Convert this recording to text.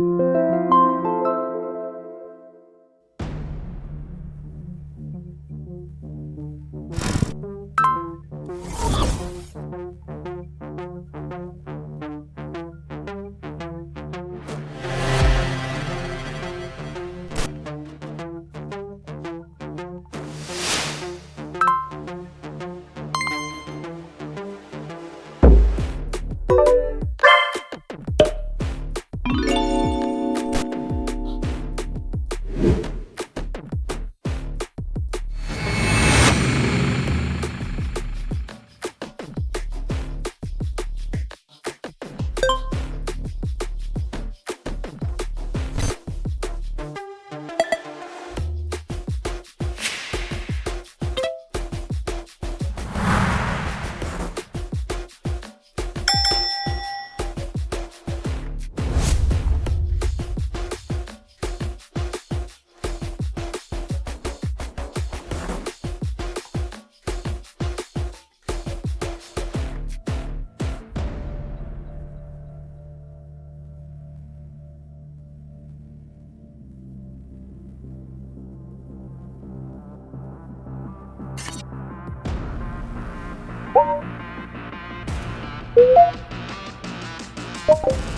Música Música